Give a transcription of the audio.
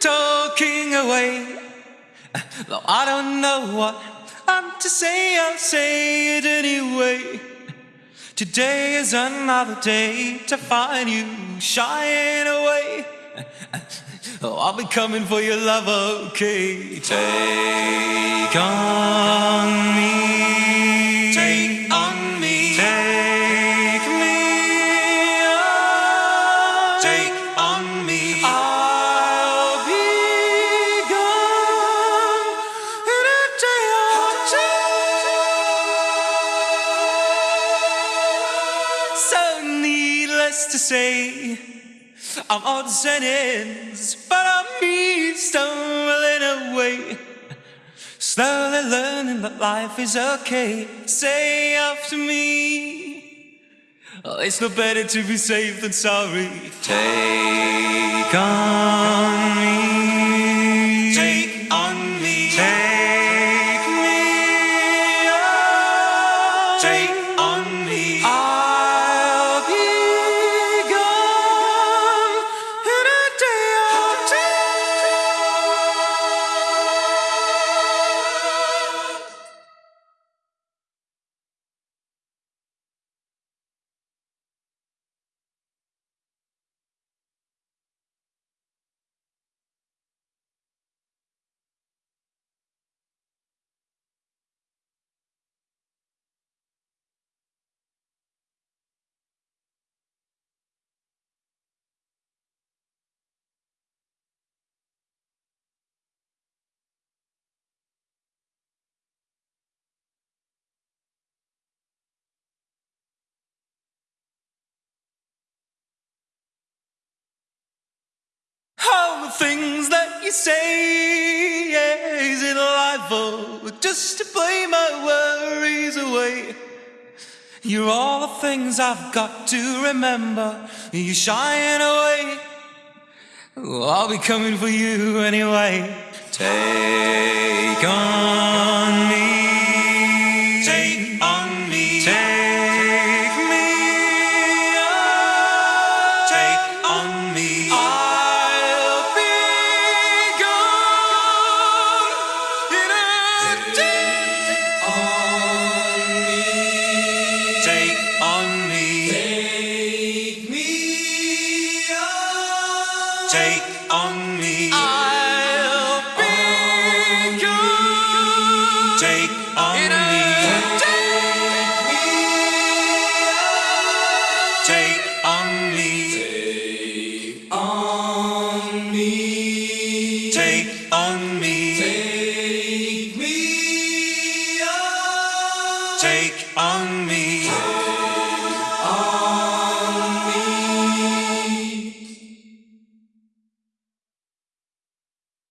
Talking away, though I don't know what I'm to say, I'll say it anyway. Today is another day to find you shying away. Oh, I'll be coming for your love, okay? Take on me. Needless to say. I'm odds and ends, but I'm me stumbling away. Slowly learning that life is okay. Say after me. Oh, it's no better to be safe than sorry. Take on me. Take on me. Take me on. Take the things that you say, yeah, is it life or just to play my worries away? You're all the things I've got to remember. You're shying away. I'll be coming for you anyway. Take on Take